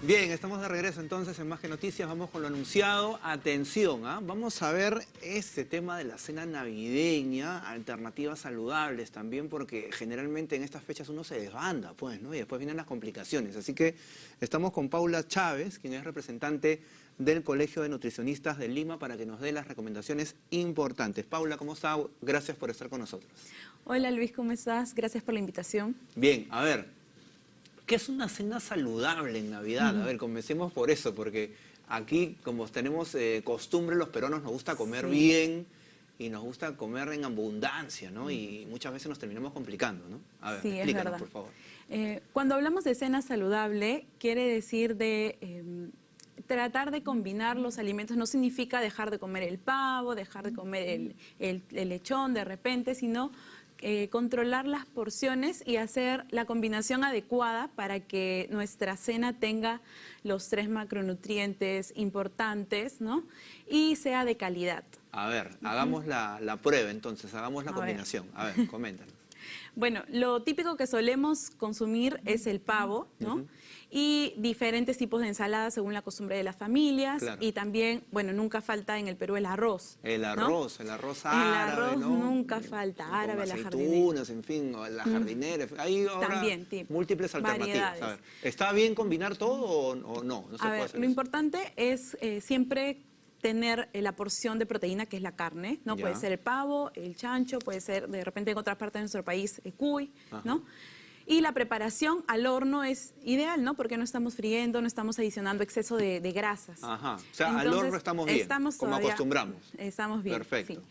Bien, estamos de regreso entonces en Más que Noticias. Vamos con lo anunciado. Atención, ¿ah? vamos a ver este tema de la cena navideña, alternativas saludables también, porque generalmente en estas fechas uno se desbanda, pues, ¿no? Y después vienen las complicaciones. Así que estamos con Paula Chávez, quien es representante del Colegio de Nutricionistas de Lima, para que nos dé las recomendaciones importantes. Paula, ¿cómo está? Gracias por estar con nosotros. Hola Luis, ¿cómo estás? Gracias por la invitación. Bien, a ver, ¿Qué es una cena saludable en Navidad? A ver, comencemos por eso, porque aquí, como tenemos eh, costumbre, los peruanos nos gusta comer bien y nos gusta comer en abundancia, ¿no? Y muchas veces nos terminamos complicando, ¿no? A ver, sí, explícanos, por favor. Eh, cuando hablamos de cena saludable, quiere decir de... Em, tratar de combinar los alimentos no significa dejar de comer el pavo, dejar de comer el lechón de repente, sino eh, controlar las porciones y hacer la combinación adecuada para que nuestra cena tenga los tres macronutrientes importantes ¿no? y sea de calidad. A ver, hagamos la, prueba entonces, hagamos la combinación. A ver, coméntanos. Bueno, lo típico que solemos consumir es el pavo, ¿no? y diferentes tipos de ensaladas según la costumbre de las familias y también, bueno, nunca falta en el Perú el arroz. El arroz, el arroz árabe, El arroz nunca falta, árabe, la jardinera. en fin, la jardinera. Hay ahora múltiples alternativas. ¿Está bien combinar todo o, no? a ver, lo importante es eh, siempre tener eh, la porción de proteína que es la carne, ¿no? Puede ser el pavo, el chancho, puede ser de repente en otras partes de nuestro país el cuy, ¿no? Y la preparación al horno es ideal, ¿no? Porque no estamos friendo, no estamos adicionando exceso de, grasas. Ajá. O sea, al horno estamos bien, estamos como acostumbramos. Estamos bien. Perfecto.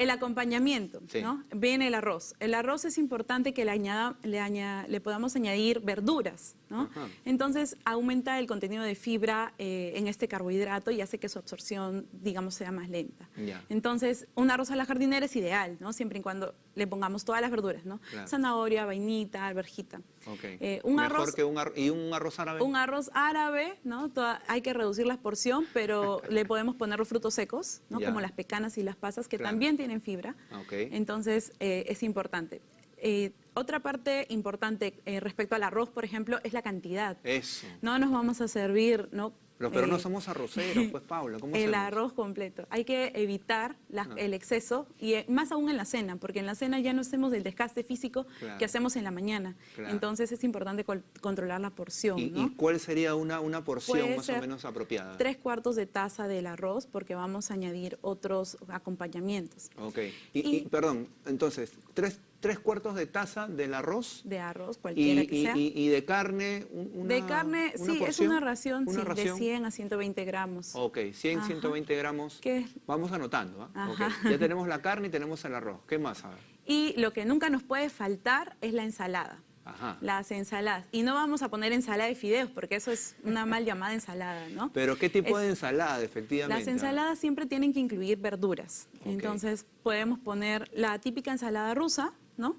El acompañamiento, ¿no? Viene el arroz. El arroz es importante que le, añada, le, le podamos añadir verduras, ¿no? Entonces aumenta el contenido de fibra eh, en este carbohidrato y hace que su absorción, digamos, sea más lenta. Entonces, un arroz a la jardinera es ideal, ¿no? Siempre y cuando le pongamos todas las verduras, ¿no? Zanahoria, vainita, alberjita. Eh, un arroz, que un ¿Y un arroz árabe? Un arroz árabe, ¿no? hay que reducir la porción, pero le podemos poner los frutos secos, ¿no? Como las pecanas y las pasas, que también tienen fibra. Entonces, eh, es importante. Eh, otra parte importante respecto al arroz, por ejemplo, es la cantidad. Eso. No nos vamos a servir, ¿no? Pero, no eh, somos arroceros, pues, Paula, ¿cómo El arroz completo. Hay que evitar ah. el exceso, y eh, más aún en la cena, porque en la cena ya no hacemos el desgaste físico que hacemos en la mañana. Entonces es importante controlar la porción, ¿Y, cuál sería una, una porción más o menos apropiada? Tres cuartos de taza del arroz, porque vamos a añadir otros acompañamientos. Ok. Y, perdón, entonces, tres tres cuartos de taza del arroz. De arroz, cualquiera que sea. Y, de carne, una De carne, sí, es una ración, de 100 a 120 gramos. Ok, 100, 120 gramos. ¿Qué? Vamos anotando. ¿ah? Ya tenemos la carne y tenemos el arroz. ¿Qué más? A ver. Y lo que nunca nos puede faltar es la ensalada. Ajá. las ensaladas. Y no vamos a poner ensalada de fideos, porque eso es una mal llamada ensalada, ¿no? Pero ¿qué tipo de ensalada, efectivamente? Las ensaladas siempre tienen que incluir verduras. Entonces podemos poner la típica ensalada rusa, ¿no?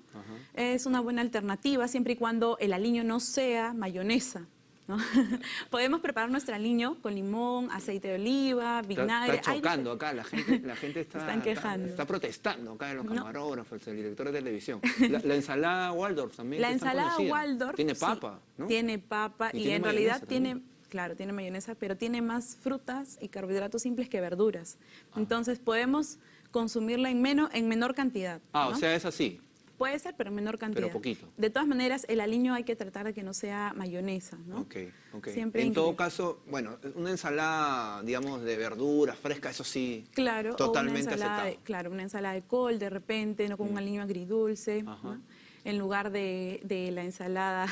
Es una buena alternativa siempre y cuando el aliño no sea mayonesa. Podemos preparar nuestro aliño con limón, aceite de oliva, vinagre. Está, chocando acá, la gente, la gente está, está, protestando acá en los camarógrafos, el director de televisión. La, ensalada Waldorf también. La ensalada Waldorf. Tiene papa, ¿no? Tiene papa y, en realidad tiene... Claro, tiene mayonesa, pero tiene más frutas y carbohidratos simples que verduras. Ah. Entonces podemos consumirla en, menos, en menor cantidad. Ah, o sea, es así. Puede ser, pero en menor cantidad. Pero poquito. De todas maneras, el aliño hay que tratar de que no sea mayonesa, ¿no? Ok, ok. en todo caso, bueno, una ensalada, digamos, de verduras fresca, eso sí, claro, totalmente aceptable. Claro, una ensalada de col de repente, no con un mm. aliño agridulce. Ajá en lugar de, la ensalada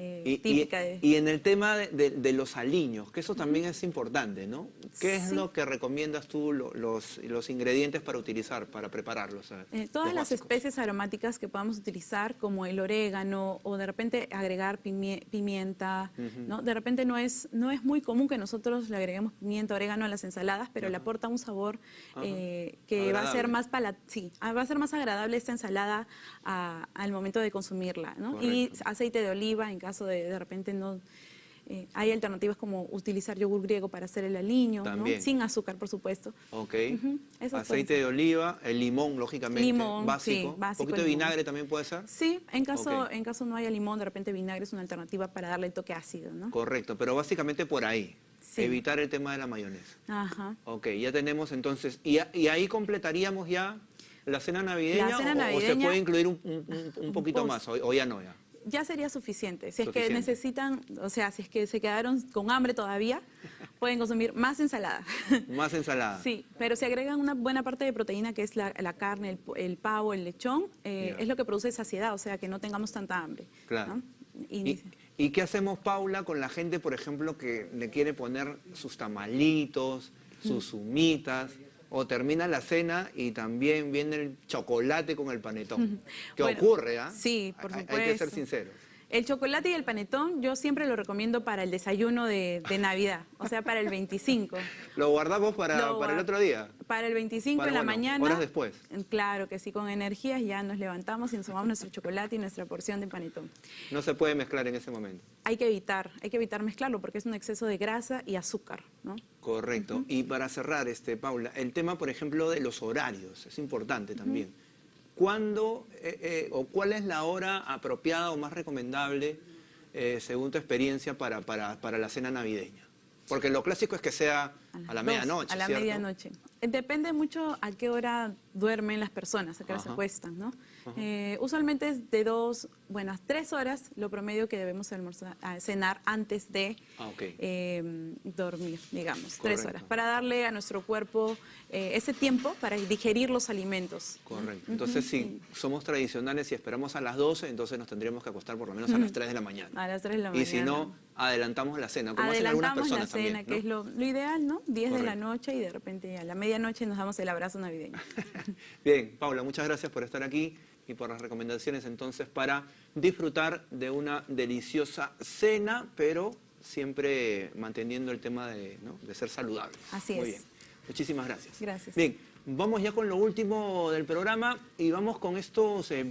eh, típica. Y, en el tema de, los aliños, que eso también es importante, ¿no? ¿Qué es lo que recomiendas tú, los, los ingredientes para utilizar, para prepararlos? Eh, todas las especies aromáticas que podamos utilizar, como el orégano, o de repente agregar pimienta, ¿no? De repente no es, no es muy común que nosotros le agreguemos pimienta, orégano a las ensaladas, pero le aporta un sabor eh, que va a ser más sí, va a ser más agradable esta ensalada al momento de consumirla, ¿no? Y aceite de oliva en caso de de repente no Eh, hay alternativas como utilizar yogur griego para hacer el aliño, ¿no? Sin azúcar, por supuesto. Ok. Ujú, esas Aceite de oliva, el limón, lógicamente. Limón, básico. sí, básico Un poquito de vinagre también puede ser. Sí, en caso, Ok. en caso no haya limón, de repente vinagre es una alternativa para darle el toque ácido, ¿no? Correcto, pero básicamente por ahí. Sí. Evitar el tema de la mayonesa. Ajá. Ok, ya tenemos entonces, y, y ahí completaríamos ya la cena navideña, La cena o- o, se navideña- puede incluir un, un- un- un poquito Pues- más, o, o ya no ya. Ya sería suficiente. Si es Suficiente. que necesitan, o sea, si es que se quedaron con hambre todavía, pueden consumir más ensalada. Más ensalada. Sí, pero si agregan una buena parte de proteína, que es la, la carne, el, el pavo, el lechón, eh, es lo que produce saciedad, o sea, que no tengamos tanta hambre. Claro. ¿no? ¿Y, Inicia. y qué hacemos, Paula, con la gente, por ejemplo, que le quiere poner sus tamalitos, sus humitas, o termina la cena y también viene el chocolate con el panetón? ¿Qué Bueno, ocurre, ah? sí, por Hay- Hay que ser supuesto. sinceros. El chocolate y el panetón yo siempre lo recomiendo para el desayuno de, de Navidad, o sea, para el 25. ¿Lo guardamos para, Lo para el otro día? Para el 25 Para, en la bueno, mañana. horas después. Claro que sí, con energías ya nos levantamos y nos tomamos nuestro chocolate y nuestra porción de panetón. No se puede mezclar en ese momento. Hay que evitar, hay que evitar mezclarlo porque es un exceso de grasa y azúcar, ¿no? Correcto. Y para cerrar, este, Paula, el tema, por ejemplo, de los horarios, es importante también. ¿Cuándo eh, eh, o cuál es la hora apropiada o más recomendable, eh, según tu experiencia, para, para, para la cena navideña? Porque lo clásico es que sea a, la medianoche, A la medianoche. Depende mucho a qué hora duermen las personas, a qué hora se acuestan, ¿no? Eh, usualmente es de dos, bueno, tres horas lo promedio que debemos almorzar, cenar antes de Ah, eh, dormir, digamos, tres horas, para darle a nuestro cuerpo eh, ese tiempo para digerir los alimentos. Correcto. Entonces, si somos tradicionales y esperamos a las 12, entonces nos tendríamos que acostar por lo menos a las 3 de la mañana. A las 3 de la Y si mañana. no, adelantamos la cena, como hacen algunas Adelantamos la personas cena, también. que es lo, lo ideal, ¿no? 10 de la noche y de repente a la medianoche nos damos el abrazo navideño. Bien, Paula, muchas gracias por estar aquí y por las recomendaciones entonces para disfrutar de una deliciosa cena, pero siempre manteniendo el tema de, ¿no? de ser saludables. Así Muy es. bien. Muchísimas gracias. Gracias. Bien, vamos ya con lo último del programa y vamos con estos eh,